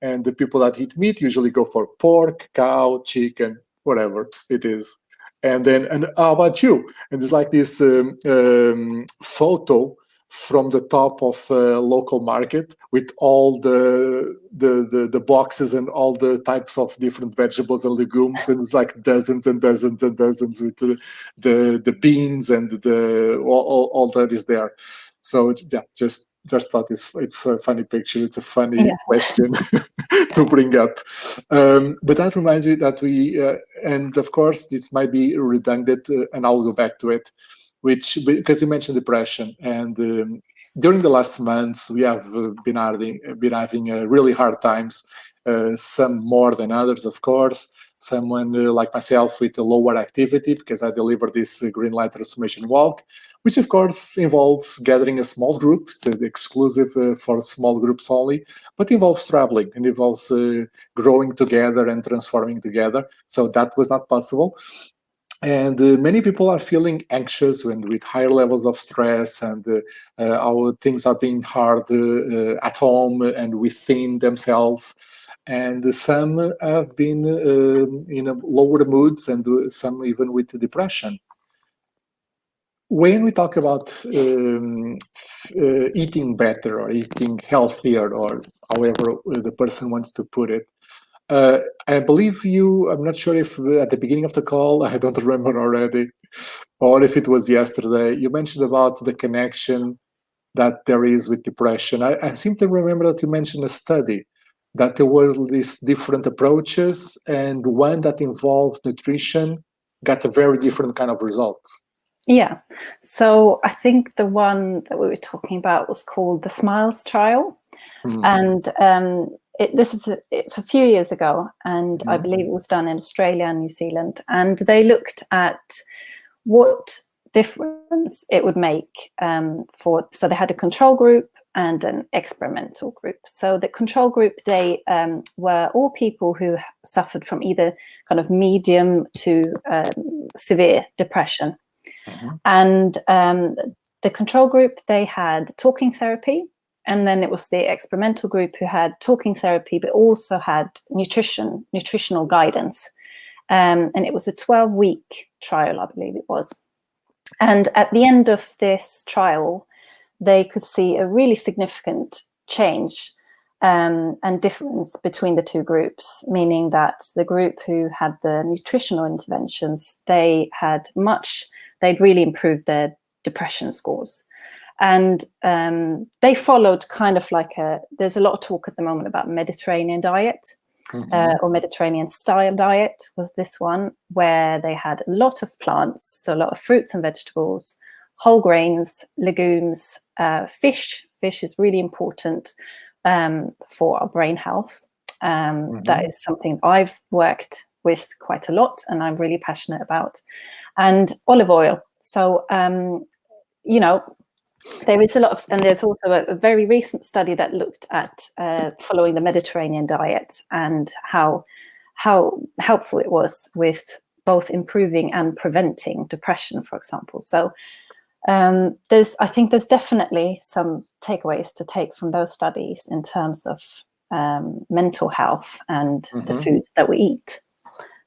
And the people that eat meat usually go for pork, cow, chicken, whatever it is. And then, and how about you? And it's like this um, um, photo from the top of a local market with all the, the, the the boxes and all the types of different vegetables and legumes and it's like dozens and dozens and dozens with the the, the beans and the all, all, all that is there. So yeah just just thought it's it's a funny picture. It's a funny yeah. question <laughs> to bring up. Um, but that reminds me that we uh, and of course this might be redundant uh, and i'll go back to it which because you mentioned depression and um, during the last months we have uh, been having been having uh, really hard times uh, some more than others of course. Someone uh, like myself with a lower activity because i deliver this uh, green light transformation walk which of course involves gathering a small group. It's exclusive uh, for small groups only but involves traveling and involves growing together and transforming together. So that was not possible and uh, many people are feeling anxious and with higher levels of stress and uh, uh, how things are being hard uh, uh, at home and within themselves and some have been um, in lower moods and some even with depression. When we talk about um, uh, eating better or eating healthier or however the person wants to put it, uh, I believe you, I'm not sure if at the beginning of the call, <laughs> I don't remember already, or if it was yesterday, you mentioned about the connection that there is with depression. I, I seem to remember that you mentioned a study that there were these different approaches and one that involved nutrition got a very different kind of results. Yeah, so I think the one that we were talking about was called the SMILES trial. Mm. And um, it, this is a, it's a few years ago, and mm. I believe it was done in Australia and New Zealand. And they looked at what difference it would make um, for, so they had a control group and an experimental group. So the control group, they um, were all people who suffered from either kind of medium to um, severe depression. Mm -hmm. And um, the control group, they had talking therapy, and then it was the experimental group who had talking therapy, but also had nutrition, nutritional guidance. Um, and it was a 12 week trial, I believe it was. And at the end of this trial, they could see a really significant change um, and difference between the two groups, meaning that the group who had the nutritional interventions, they had much, they'd really improved their depression scores. And um, they followed kind of like a, there's a lot of talk at the moment about Mediterranean diet mm -hmm. uh, or Mediterranean style diet was this one where they had a lot of plants, so a lot of fruits and vegetables, whole grains, legumes, uh, fish. Fish is really important um, for our brain health. Um, mm -hmm. that is something I've worked with quite a lot and I'm really passionate about. And olive oil. So, um, you know, there is a lot of, and there's also a, a very recent study that looked at uh, following the Mediterranean diet and how how helpful it was with both improving and preventing depression, for example. So um, there's, I think there's definitely some takeaways to take from those studies in terms of um, mental health and mm -hmm. the mm-hmm. foods that we eat.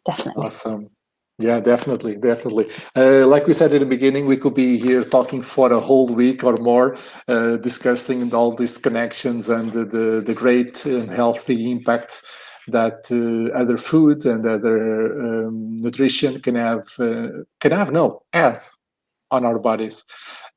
Definitely. Awesome. Yeah, definitely, definitely. Uh, like we said in the beginning, we could be here talking for a whole week or more, uh, discussing all these connections and the, the, the great and healthy impact that uh, other food and other um, nutrition can have, uh, can have, no, as on our bodies.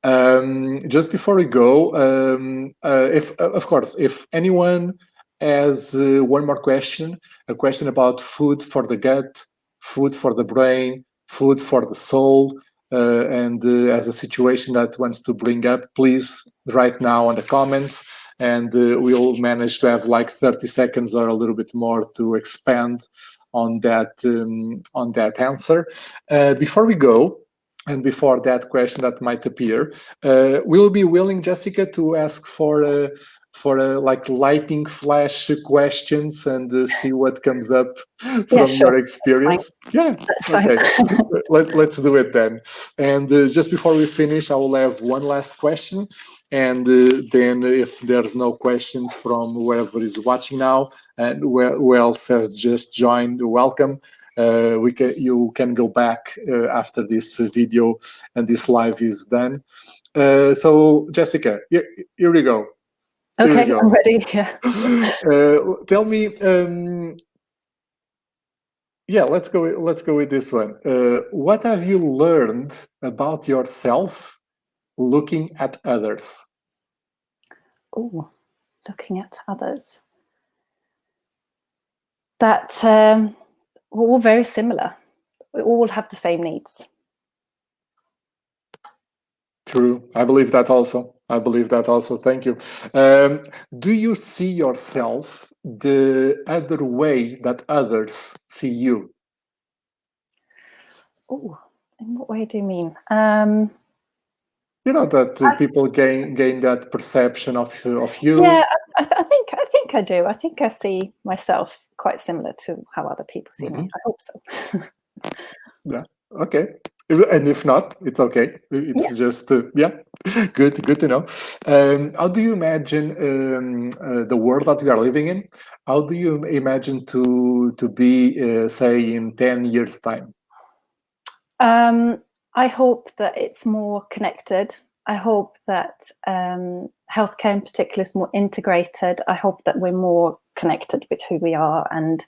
Um, just before we go, um, uh, if of course, if anyone has uh, one more question, a question about food for the gut, food for the brain, food for the soul, uh, and uh, as a situation that wants to bring up, please write now on the comments, and uh, we'll manage to have like 30 seconds or a little bit more to expand on that um, on that answer. Uh, before we go, and before that question that might appear, uh, we'll be willing, Jessica, to ask for uh, for uh, like lighting flash questions and uh, see what comes up <laughs> from yeah, sure. your experience. That's yeah, that's okay. <laughs> Let, let's do it then. And uh, just before we finish, I will have one last question. And uh, then if there's no questions from whoever is watching now and who else has just joined, welcome. Uh, we can you can go back uh, after this video and this live is done. so Jessica, here, here we go. Okay, I'm ready. Yeah. <laughs> uh, tell me. Um, yeah, let's go. Let's go with this one. Uh, what have you learned about yourself looking at others? Oh, looking at others. That um, we're all very similar. We all have the same needs. True. I believe that also. I believe that also. Thank you. Um, do you see yourself the other way that others see you? Oh, in what way do you mean? Um, you know that I, people gain gain that perception of of you. Yeah, I, I, think I think I do. I think I see myself quite similar to how other people see mm -hmm. me. Mm-hmm. I hope so. <laughs> yeah. Okay. And if not, it's okay. It's yeah. just uh, yeah, <laughs> good, good to know. Um, how do you imagine um, uh, the world that we are living in? How do you imagine to to be, uh, say, in ten years' time? Um, I hope that it's more connected. I hope that um, healthcare in particular is more integrated. I hope that we're more connected with who we are and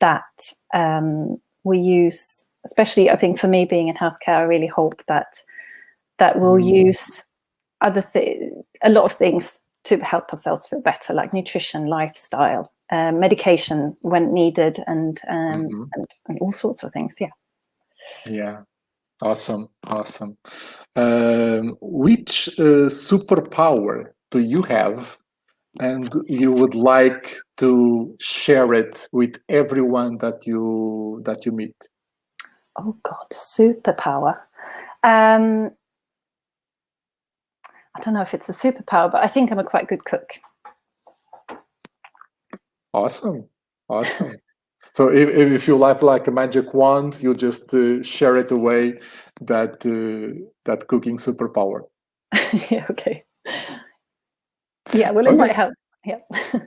that um, we use especially I think for me being in healthcare, I really hope that that we'll mm. use other th- a lot of things to help ourselves feel better, like nutrition, lifestyle, uh, medication when needed, and, um, mm-hmm. and, and all sorts of things. Yeah. Yeah. Awesome. Awesome. Um, which uh, superpower do you have and you would like to share it with everyone that you that you meet oh god superpower. Um i don't know if it's a superpower but i think i'm a quite good cook. Awesome awesome. <laughs> So if, if you have like a magic wand you just uh, share it away that uh, that cooking superpower. <laughs> Yeah okay. Yeah well it okay. might help. Yeah. <laughs>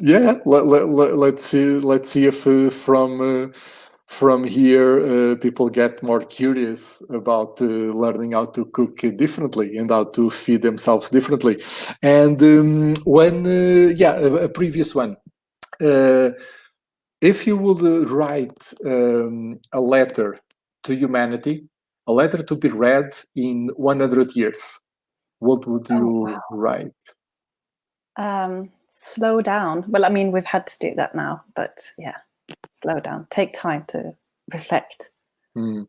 Yeah let, let, let, let's see let's see if uh, from uh, from here, uh, people get more curious about uh, learning how to cook differently and how to feed themselves differently. And um, when, uh, yeah, a, a, previous one. Uh, if you would uh, write um, a letter to humanity, a letter to be read in 100 years, what would oh, you oh, wow. write? Um, slow down. Well, I mean, we've had to do that now, but yeah slow down, take time to reflect. Mm.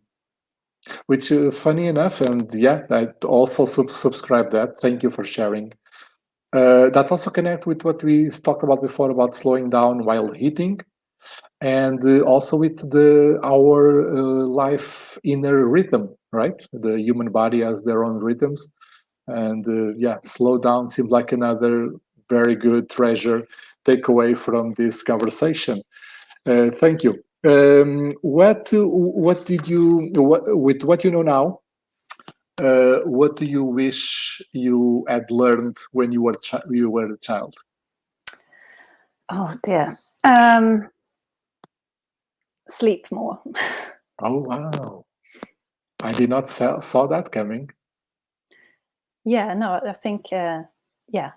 Which, uh, funny enough, and yeah, I also sub- subscribe that. Thank you for sharing. Uh, that also connect with what we talked about before about slowing down while eating, and uh, also with the our uh, life inner rhythm. Right, the human body has their own rhythms, and uh, yeah, slow down seems like another very good treasure takeaway from this conversation. Uh, thank you. Um, what what did you what, with what you know now? Uh, what do you wish you had learned when you were you were a child? Oh dear. Um, sleep more. <laughs> oh wow! I did not saw, saw that coming. Yeah, no, I think uh, yeah,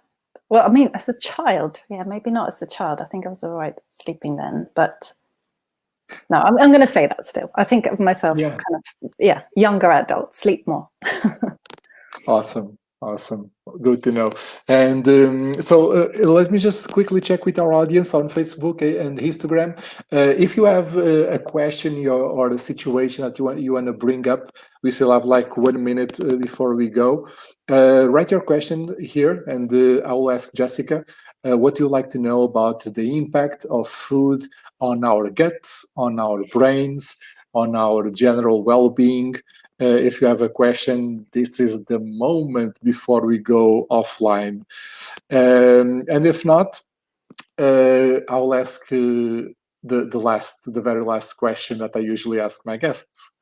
well, I mean, as a child, yeah, maybe not as a child. I think I was all right sleeping then, but no, I'm, I'm going to say that still. I think of myself yeah. kind of, yeah, younger adult, sleep more. <laughs> awesome. Awesome. Good to know. And um, so uh, let me just quickly check with our audience on Facebook and Instagram. Uh, if you have uh, a question or, or, a situation that you want, you want to bring up, we still have like one minute uh, before we go. Uh, write your question here and uh, I will ask Jessica what you like to know about the impact of food on our guts, on our brains, on our general well-being. Uh, if you have a question, this is the moment before we go offline. Um, and if not, uh, I'll ask uh, the, the last, the very last question that I usually ask my guests,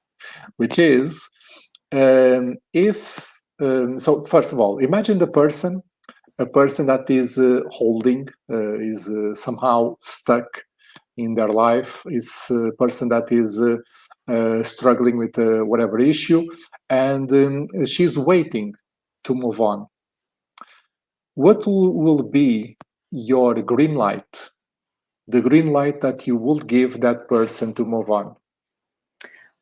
which is, um, if, um, so first of all, imagine the person, a person that is uh, holding, uh, is uh, somehow stuck in their life, is a person that is uh, struggling with uh, whatever issue, and um, she's waiting to move on. What will, be your green light? The green light that you would give that person to move on.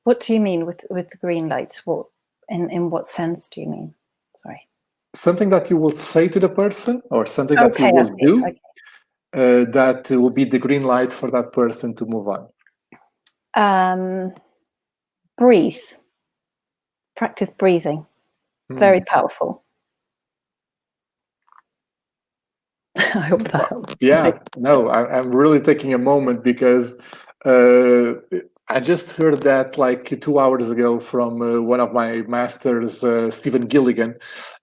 What do you mean with with green lights? What in in what sense do you mean? Sorry. Something that you will say to the person, or something that you will do, okay. uh, that will be the green light for that person to move on. Um, breathe. Practice breathing. Mm. Very powerful. <laughs> I hope that helps. Yeah, no, I, am really taking a moment because uh, I just heard that like two hours ago from uh, one of my masters, uh, Stephen Gilligan,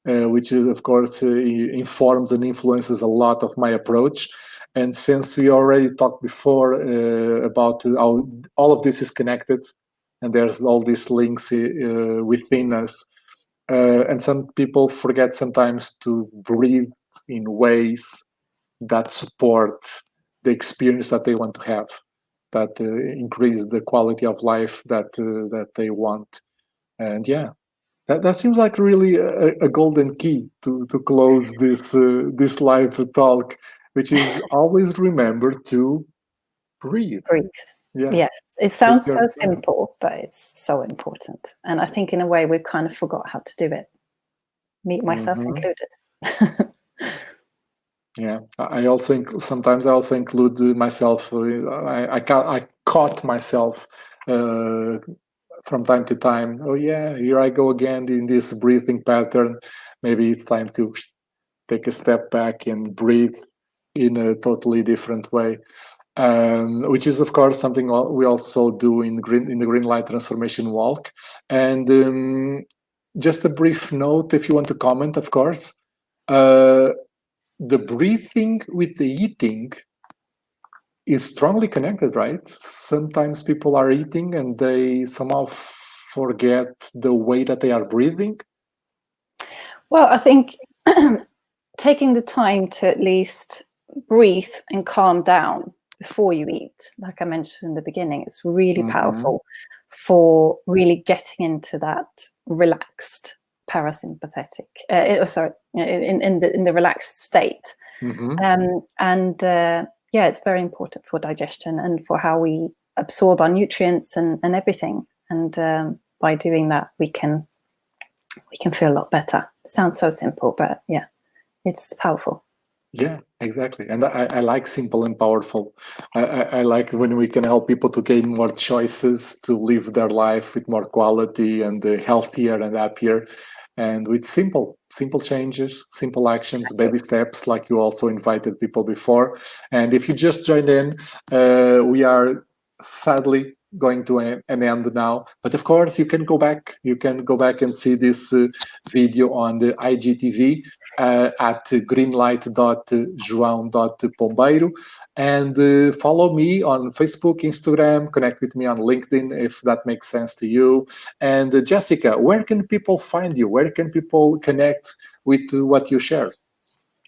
uh, which is, of course uh, informs and influences a lot of my approach. And since we already talked before uh, about how all of this is connected, and there's all these links uh, within us. Uh, and some people forget sometimes to breathe in ways that support the experience that they want to have, that uh, increase the quality of life that uh, that they want. And yeah, that, that seems like really a, a golden key to, to close this uh, this live talk, which is always remember to breathe. Breathe. Yeah. Yes, it sounds so simple, but it's so important. And I think in a way we've kind of forgot how to do it, me myself mm -hmm. included. <laughs> yeah, I also sometimes I also include myself. Uh, I I, I caught myself uh, from time to time. Oh yeah, here I go again in this breathing pattern. Maybe it's time to take a step back and breathe in a totally different way um, which is of course something we also do in green in the green light transformation walk. And um, just a brief note if you want to comment of course uh, the breathing with the eating is strongly connected right? Sometimes people are eating and they somehow forget the way that they are breathing. Well i think <clears throat> taking the time to at least breathe and calm down before you eat, like I mentioned in the beginning, it's really mm -hmm. powerful for really getting into that relaxed parasympathetic, uh, oh, sorry, in, in, the, in the relaxed state. Mm -hmm. um, and uh, yeah, it's very important for digestion and for how we absorb our nutrients and, and everything. And um, by doing that, we can we can feel a lot better. Sounds so simple, but yeah, it's powerful. Yeah, exactly. And I, I like simple and powerful. I, I, I, like when we can help people to gain more choices, to live their life with more quality and uh, healthier and happier. And with simple, simple changes, simple actions, baby steps, like you also invited people before. And if you just joined in, uh, we are sadly going to an end now. But of course, you can go back. You can go back and see this uh, video on the IGTV uh, at greenlight.joão.pombeiro. And uh, follow me on Facebook, Instagram, connect with me on LinkedIn if that makes sense to you. And uh, Jessica, where can people find you? Where can people connect with what you share?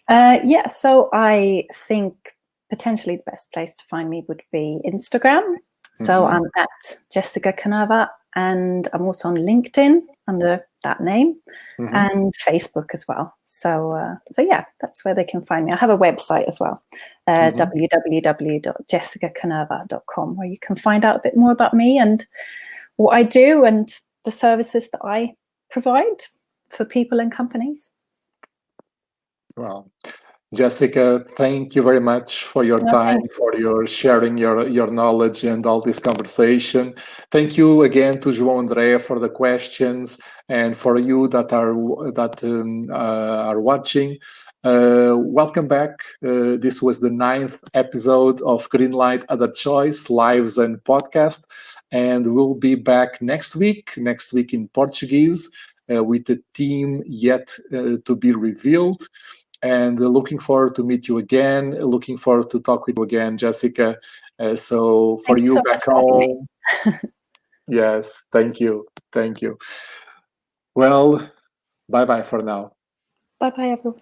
Uh, yeah, so I think potentially the best place to find me would be Instagram. So mm -hmm. I'm at Jessica Canava and I'm also on LinkedIn under that name mm -hmm. and Facebook as well. So, uh, so yeah, that's where they can find me. I have a website as well, uh, mm -hmm. www.jessicacanova.com, where you can find out a bit more about me and what I do and the services that I provide for people and companies. Wow. Jessica, thank you very much for your okay. time, for your sharing your, your knowledge and all this conversation. Thank you again to João Andrea for the questions and for you that are that um, uh, are watching. Uh, welcome back. Uh, this was the ninth episode of Greenlight Other Choice Lives and Podcast, and we'll be back next week. Next week in Portuguese uh, with a team yet uh, to be revealed and looking forward to meet you again. Looking forward to talk with you again, Jessica. Uh, so for you so back home, <laughs> yes, thank you, thank you. Well, bye bye for now. Bye bye, everyone.